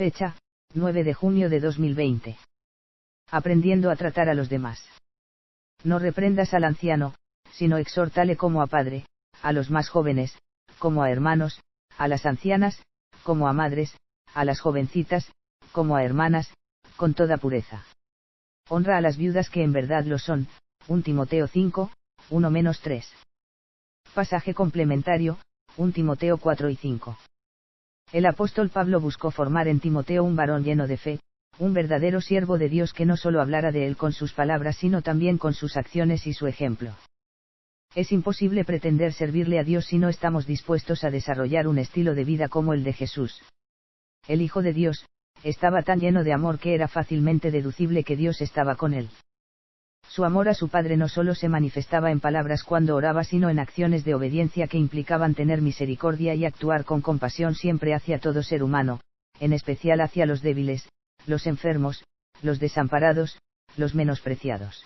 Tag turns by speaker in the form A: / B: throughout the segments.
A: Fecha, 9 de junio de 2020. Aprendiendo a tratar a los demás. No reprendas al anciano, sino exhórtale como a padre, a los más jóvenes, como a hermanos, a las ancianas, como a madres, a las jovencitas, como a hermanas, con toda pureza. Honra a las viudas que en verdad lo son, 1 Timoteo 5, 1-3. Pasaje complementario, 1 Timoteo 4 y 5. El apóstol Pablo buscó formar en Timoteo un varón lleno de fe, un verdadero siervo de Dios que no solo hablara de él con sus palabras sino también con sus acciones y su ejemplo. Es imposible pretender servirle a Dios si no estamos dispuestos a desarrollar un estilo de vida como el de Jesús. El Hijo de Dios, estaba tan lleno de amor que era fácilmente deducible que Dios estaba con él. Su amor a su Padre no solo se manifestaba en palabras cuando oraba, sino en acciones de obediencia que implicaban tener misericordia y actuar con compasión siempre hacia todo ser humano, en especial hacia los débiles, los enfermos, los desamparados, los menospreciados.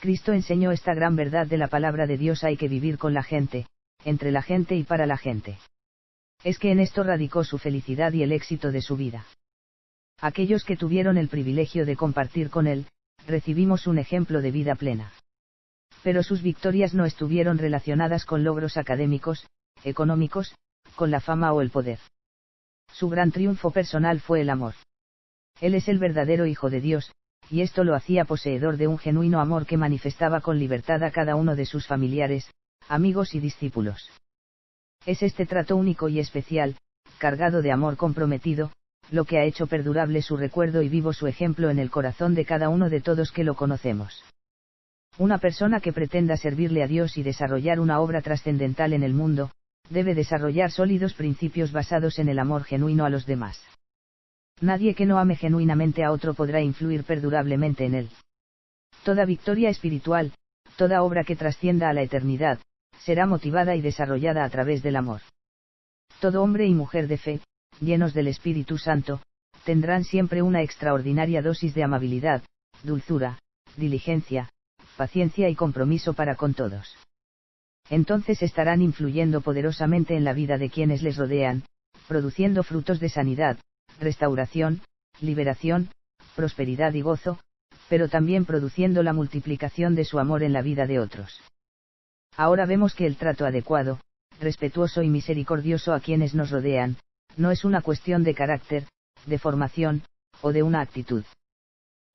A: Cristo enseñó esta gran verdad de la palabra de Dios hay que vivir con la gente, entre la gente y para la gente. Es que en esto radicó su felicidad y el éxito de su vida. Aquellos que tuvieron el privilegio de compartir con él, recibimos un ejemplo de vida plena. Pero sus victorias no estuvieron relacionadas con logros académicos, económicos, con la fama o el poder. Su gran triunfo personal fue el amor. Él es el verdadero Hijo de Dios, y esto lo hacía poseedor de un genuino amor que manifestaba con libertad a cada uno de sus familiares, amigos y discípulos. Es este trato único y especial, cargado de amor comprometido, lo que ha hecho perdurable su recuerdo y vivo su ejemplo en el corazón de cada uno de todos que lo conocemos. Una persona que pretenda servirle a Dios y desarrollar una obra trascendental en el mundo, debe desarrollar sólidos principios basados en el amor genuino a los demás. Nadie que no ame genuinamente a otro podrá influir perdurablemente en él. Toda victoria espiritual, toda obra que trascienda a la eternidad, será motivada y desarrollada a través del amor. Todo hombre y mujer de fe, llenos del Espíritu Santo, tendrán siempre una extraordinaria dosis de amabilidad, dulzura, diligencia, paciencia y compromiso para con todos. Entonces estarán influyendo poderosamente en la vida de quienes les rodean, produciendo frutos de sanidad, restauración, liberación, prosperidad y gozo, pero también produciendo la multiplicación de su amor en la vida de otros. Ahora vemos que el trato adecuado, respetuoso y misericordioso a quienes nos rodean, no es una cuestión de carácter, de formación, o de una actitud.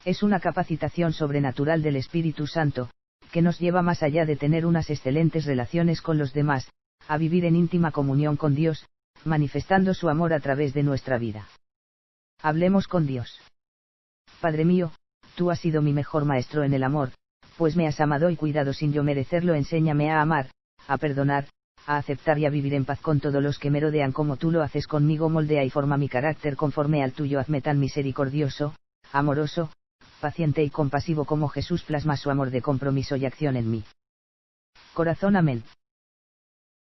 A: Es una capacitación sobrenatural del Espíritu Santo, que nos lleva más allá de tener unas excelentes relaciones con los demás, a vivir en íntima comunión con Dios, manifestando su amor a través de nuestra vida. Hablemos con Dios. Padre mío, tú has sido mi mejor maestro en el amor, pues me has amado y cuidado sin yo merecerlo. Enséñame a amar, a perdonar, a aceptar y a vivir en paz con todos los que me rodean como tú lo haces conmigo. Moldea y forma mi carácter conforme al tuyo. Hazme tan misericordioso, amoroso, paciente y compasivo como Jesús plasma su amor de compromiso y acción en mí. Corazón amén.